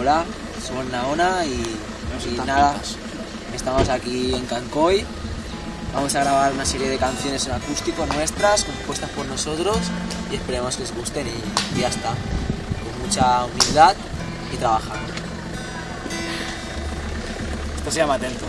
Hola, somos Naona y, y nada, estamos aquí en Cancoy. Vamos a grabar una serie de canciones en acústico nuestras, compuestas por nosotros y esperemos que os gusten y, y ya está. Con mucha humildad y trabajando. Esto se llama Atento.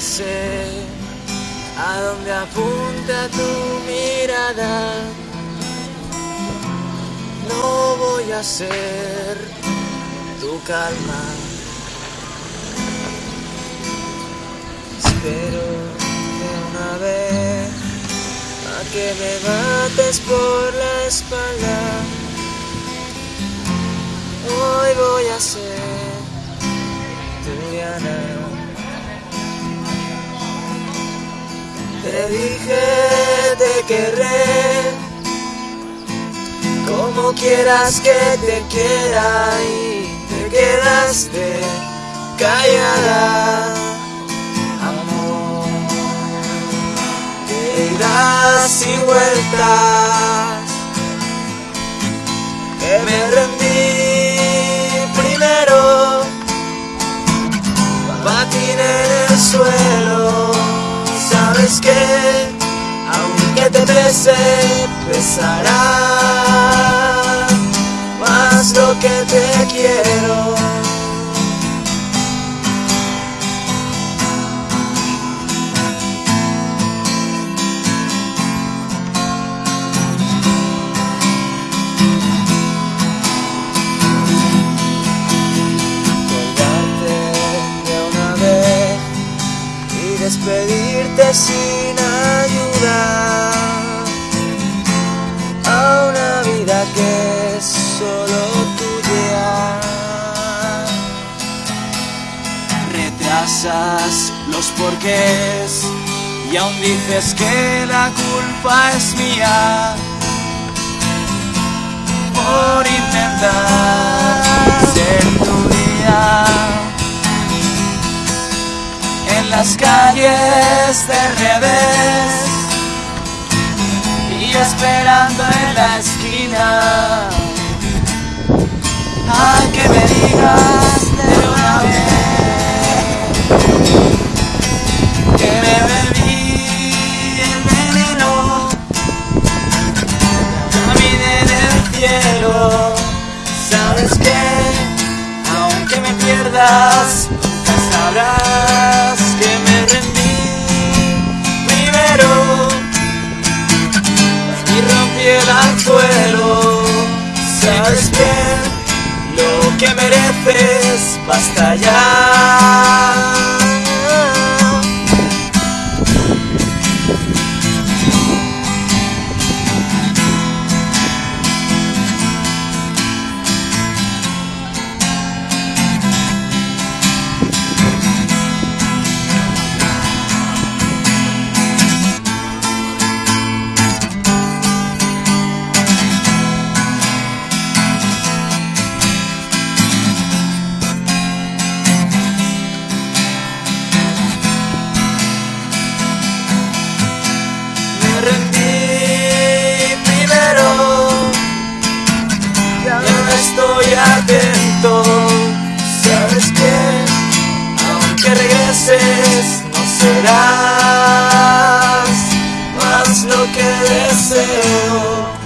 Sé a dónde apunta tu mirada, no voy a ser tu calma. Espero de una vez a que me mates por la espalda. Hoy voy a ser Diana. Te dije te querré, como quieras que te quiera y te quedaste callada, amor. Que irás y vueltas, que me rendí primero patín en el suelo. Sabes que, aunque te pese, pesará más lo que te quiero. Despedirte sin ayuda a una vida que es solo tuya. Retrasas los porqués y aún dices que la culpa es mía por intentar las calles de revés y esperando en la esquina. A que me digas de una vez que me bebí el veneno caminé en el cielo. Sabes que aunque me pierdas Bien lo que mereces, basta ya. estoy atento. Sabes que aunque regreses no serás más lo que deseo.